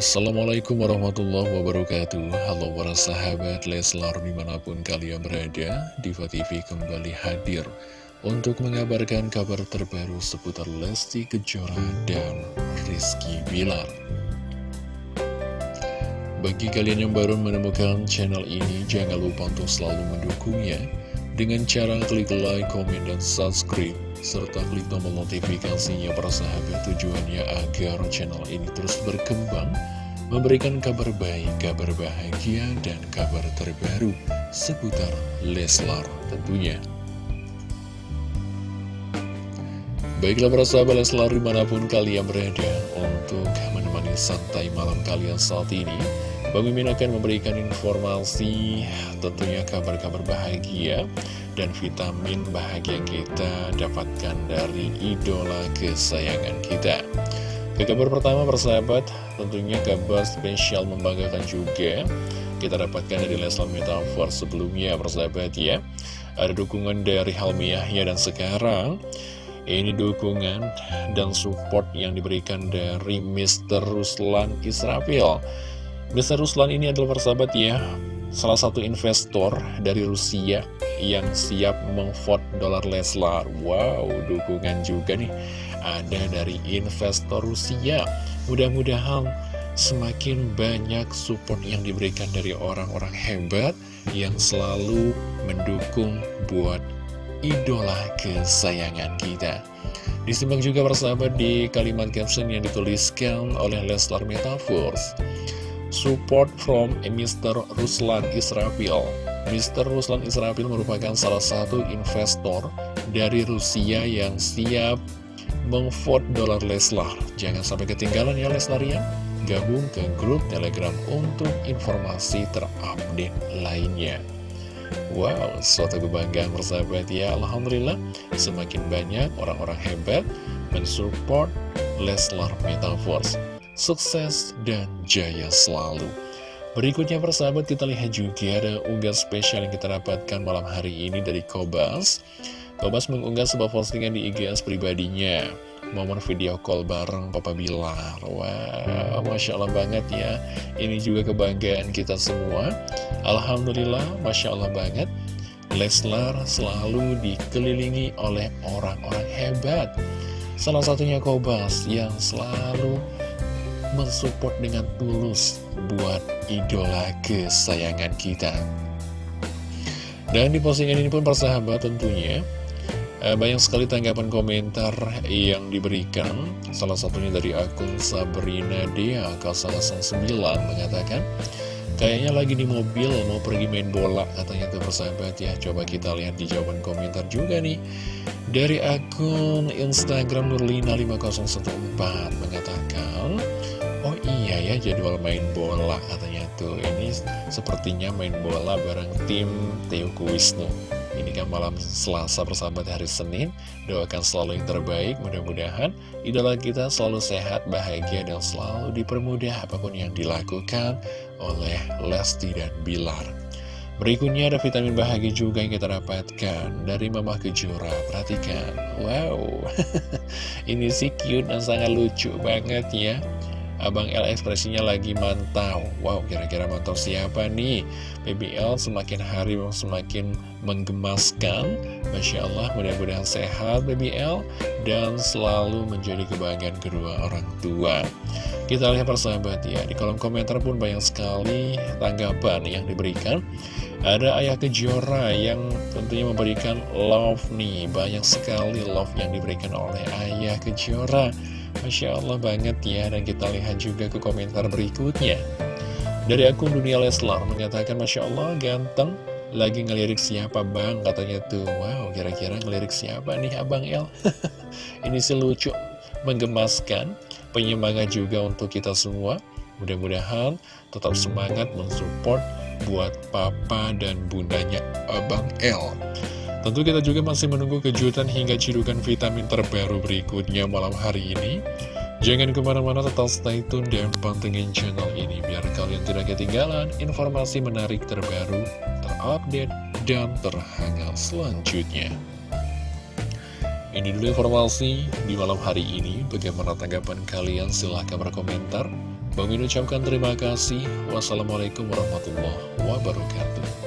Assalamualaikum warahmatullahi wabarakatuh. Halo para sahabat Leslar di mana pun kalian berada Diva TV kembali hadir Untuk mengabarkan kabar terbaru seputar Lesti Kejora dan Rizky Bilar. Bagi kalian yang baru menemukan channel ini Jangan lupa untuk selalu mendukungnya Dengan cara klik like, komen, dan subscribe serta klik tombol notifikasinya para sahabat tujuannya agar channel ini terus berkembang memberikan kabar baik, kabar bahagia, dan kabar terbaru seputar Leslar tentunya. Baiklah para sahabat Leslar di mana pun kalian berada untuk menemani santai malam kalian saat ini Bang Mimin akan memberikan informasi tentunya kabar-kabar bahagia dan vitamin bahagia kita dapatkan dari idola kesayangan kita. Ke kabar pertama persahabat, tentunya kabar spesial membanggakan juga kita dapatkan dari Leslar Metafor sebelumnya persahabat ya. Ada dukungan dari Halmiahnya dan sekarang ini dukungan dan support yang diberikan dari Mr. Ruslan Israfil. Mr. Ruslan ini adalah persahabat ya, salah satu investor dari Rusia yang siap memvote dolar Leslar. Wow, dukungan juga nih ada dari investor Rusia. Mudah-mudahan semakin banyak support yang diberikan dari orang-orang hebat yang selalu mendukung buat idola kesayangan kita. Disimak juga persahabat di kalimat caption yang dituliskan oleh Leslar Metaverse. Support from Mr. Ruslan Israfil Mr. Ruslan Israfil merupakan salah satu investor dari Rusia yang siap memvote dolar Leslar. Jangan sampai ketinggalan ya Leslar ya. Gabung ke grup Telegram untuk informasi terupdate lainnya. Wow, suatu kebanggaan bersahabat ya Alhamdulillah Semakin banyak orang-orang hebat mensupport Leslar Metaverse Sukses dan jaya selalu. Berikutnya persahabat kita lihat juga ada unggah spesial yang kita dapatkan malam hari ini dari Kobas. Kobas mengunggah sebuah postingan di IGS pribadinya. Momen video call bareng Papa Bilar. Wah, wow, Masya Allah banget ya. Ini juga kebanggaan kita semua. Alhamdulillah, Masya Allah banget. Leslar selalu dikelilingi oleh orang-orang hebat. Salah satunya Kobas yang selalu mensupport dengan tulus buat idola kesayangan kita. Dan di postingan ini pun persahabat tentunya eh, banyak sekali tanggapan komentar yang diberikan. Salah satunya dari akun Sabrina Dea 009 mengatakan Kayaknya lagi di mobil mau pergi main bola katanya tuh persahabat ya Coba kita lihat di jawaban komentar juga nih. Dari akun Instagram Nurlina5014 mengatakan Oh iya ya jadwal main bola katanya tuh. Ini sepertinya main bola bareng tim Teuku Wisnu. Ini kan malam selasa persahabat hari Senin. Doakan selalu yang terbaik. Mudah-mudahan idola kita selalu sehat, bahagia Dan selalu dipermudah apa pun yang dilakukan oleh Lesti dan Bilar. Berikutnya ada vitamin bahagia juga yang kita dapatkan dari Mama Kejora. Perhatikan, wow, ini sih cute dan sangat lucu banget ya. Abang L ekspresinya lagi mantau. Wow, kira-kira mantau siapa nih? BBL semakin hari semakin menggemaskan. Masya Allah, mudah-mudahan sehat BBL Dan selalu menjadi kebanggaan kedua orang tua. Kita lihat persahabat ya Di kolom komentar pun banyak sekali tanggapan yang diberikan ada Ayah Kejora yang tentunya memberikan love nih. Banyak sekali love yang diberikan oleh Ayah Kejora. Masya Allah banget ya. Dan kita lihat juga ke komentar berikutnya. Dari akun Dunia Leslar Mengatakan Masya Allah ganteng. Lagi ngelirik siapa bang? Katanya tuh Wow kira-kira ngelirik siapa nih Abang El? Ini sih lucu. Menggemaskan. Penyemangat juga untuk kita semua. Mudah-mudahan tetap semangat mensupport buat papa dan bundanya Abang El Tentu kita juga masih menunggu kejutan hingga cidukan vitamin terbaru berikutnya malam hari ini. Jangan ke mana-mana tetap stay tune dan pantengin channel ini biar kalian tidak ketinggalan informasi menarik terbaru, terupdate, dan terhangat selanjutnya. Ini dulu informasi di malam hari ini. Bagaimana tanggapan kalian? Silahkan berkomentar. Bang Min ucapkan terima kasih. Wassalamualaikum warahmatullahi wabarakatuh.